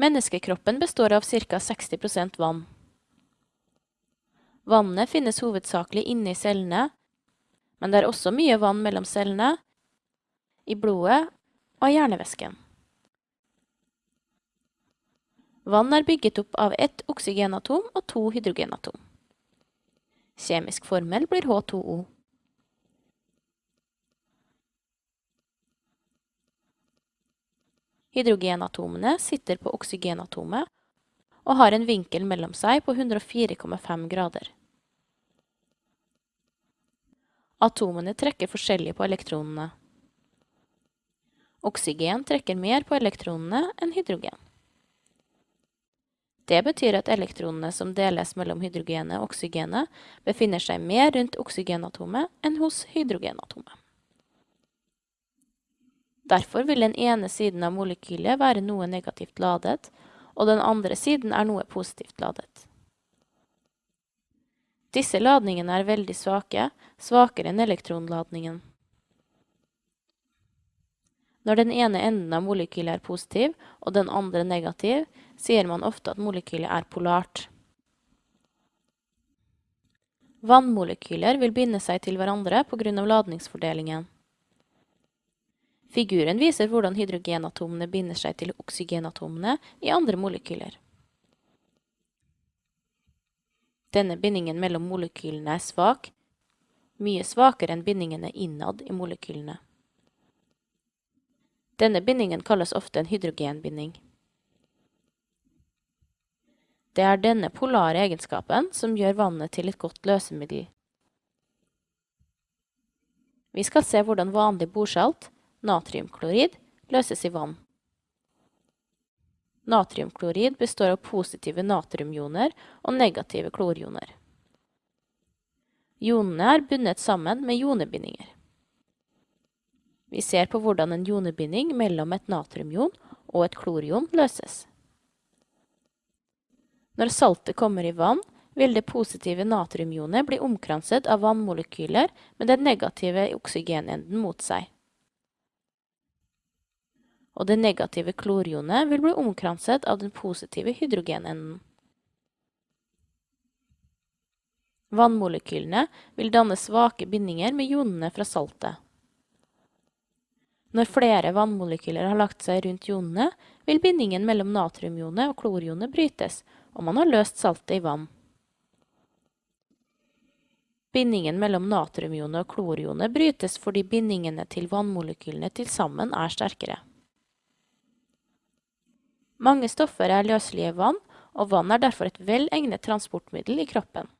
Menneskekroppen består av ca 60 vann. Vannet finnes hovedsakelig inne i cellene, men det er også mye vann mellom cellene, i blodet og i hjernevæsken. Vann er bygget opp av ett oksygenatom og to hydrogenatom. Kjemisk formel blir H2O. Hydrogenatomene sitter på oksygenatomet og har en vinkel mellom seg på 104,5 grader. Atomene trekker forskjellig på elektronene. Oksygen trekker mer på elektronene enn hydrogen. Det betyr at elektronene som deles mellom hydrogenet og oksygenet, befinner seg mer rundt oksygenatomet enn hos hydrogenatomet. Derfor vil den ene siden av molekylet være noe negativt ladet, og den andre siden er noe positivt ladet. Disse ladningene er veldig svake, svakere enn elektronladningen. Når den ene enden av molekylet er positiv og den andre negativ, sier man ofte at molekylet er polart. Vannmolekyler vil binde seg til hverandre av ladningsfordelingen. Figuren viser hvordan hydrogenatomene binder seg til oksygenatomene i andre molekyler. Denne bindingen mellom molekylene er svak, mye svakere enn bindingene innad i molekylene. Denne bindingen kalles ofte en hydrogenbinding. Det er denne polare egenskapen som gjør vannet til et godt løsemiddel. Vi skal se hvordan vanlig bordsalt, natriumklorid, løses i vann. Natriumklorid består av positive natriumioner og negative klorioner. Ionene er bundet sammen med jonebindinger. Vi ser på hvordan en jonebinding mellom et natriumion og et klorion løses. Når saltet kommer i vann, vil det positive natriumionet bli omkranset av vannmolekyler med den negative oksygenenden mot seg og det negative klorionet vil bli omkranset av den positive hydrogenenden. Vannmolekylene vil danne svake bindinger med ionene fra saltet. Når flere vannmolekyler har lagt seg rundt ionene, vil bindingen mellom natriumionet og klorionet brytes, og man har løst saltet i vann. Bindingen mellom natriumionet og klorionet brytes fordi bindingene til vannmolekylene til sammen er sterkere. Mange stoffer er løselige i vann, og vann er derfor et vel egnet transportmiddel i kroppen.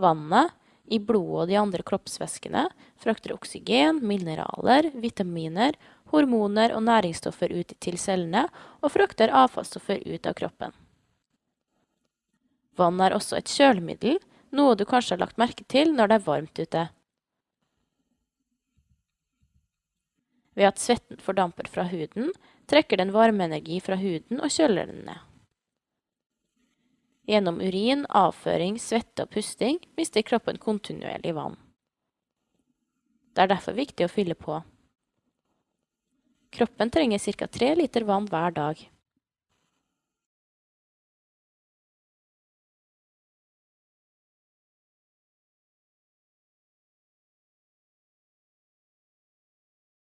Vannet, i blodet og de andre kroppsvæskene, frakter oksygen, mineraler, vitaminer, hormoner og næringsstoffer ut til cellene, og frakter avfallsstoffer ut av kroppen. Vann er også et kjølemiddel, noe du kanskje har lagt merke til når det er varmt ute. Ved at svetten fordamper fra huden, trekker den varmeenergi fra huden og kjøler den ned. Gjennom urin, avføring, svette og pusting mister kroppen kontinuerlig vann. Det er derfor viktig å fylle på. Kroppen trenger ca. tre liter vann hver dag.